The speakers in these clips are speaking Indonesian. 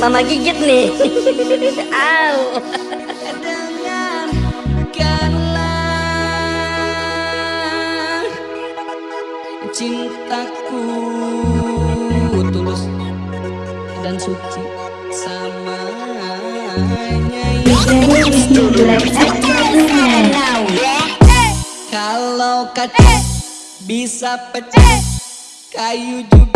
Mama gigit nih. Au. cintaku tulus dan suci sama kalau kaca bisa pecah kayu juga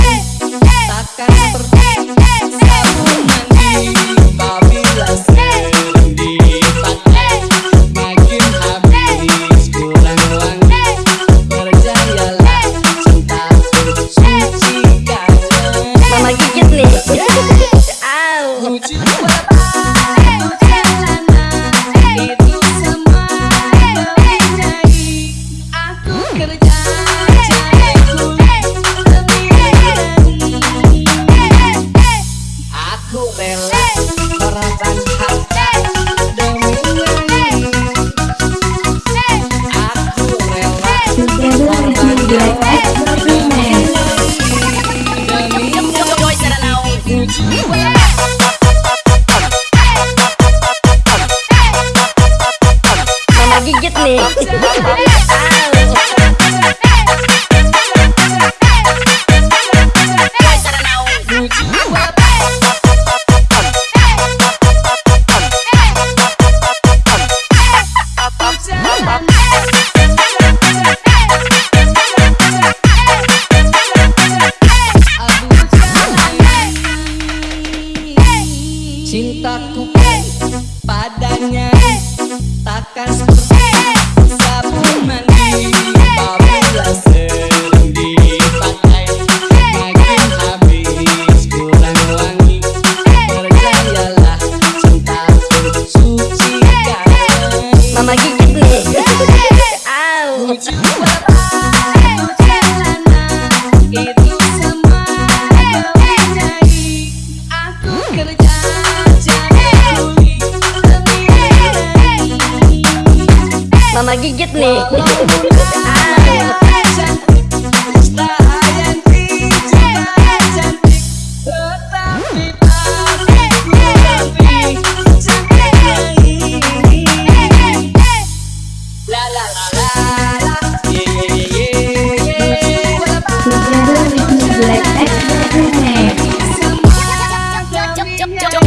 Mama gigit nih.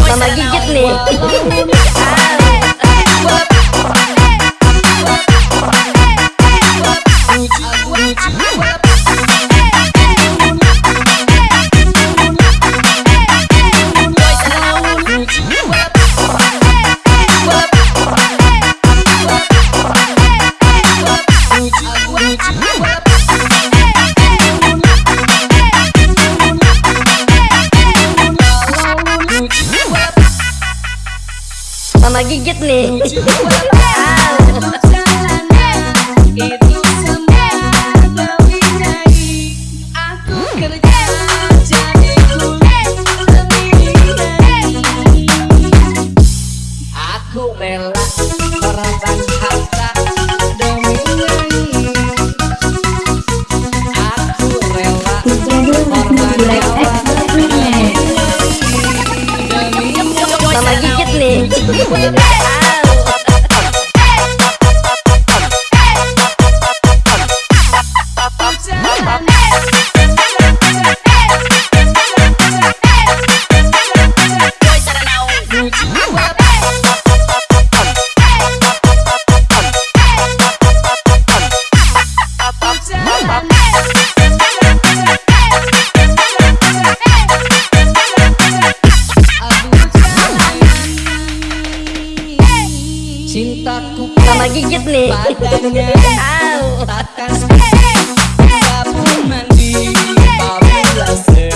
Mama gigit nih. Mamagigit ni. Ah. with best. Cintaku sama gigit nih. Padanya Takkan Tidak pun mandi Bawa laser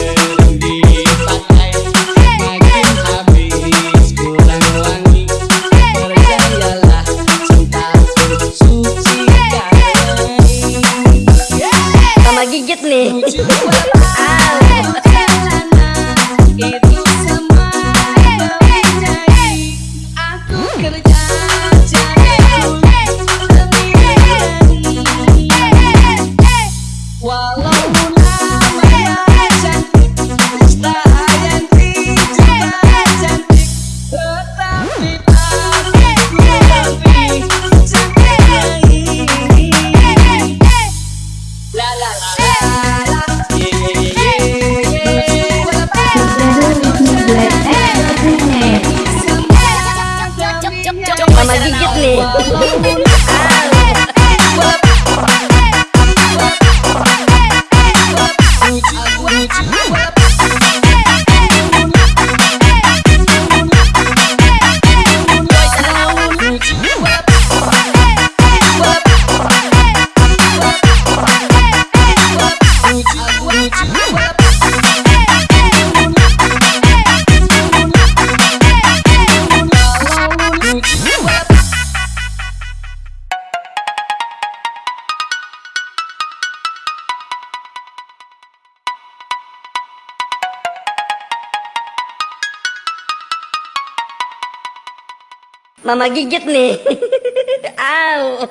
Mama gigit nih. Mama gigit nih. Au.